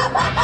Ha ha ha!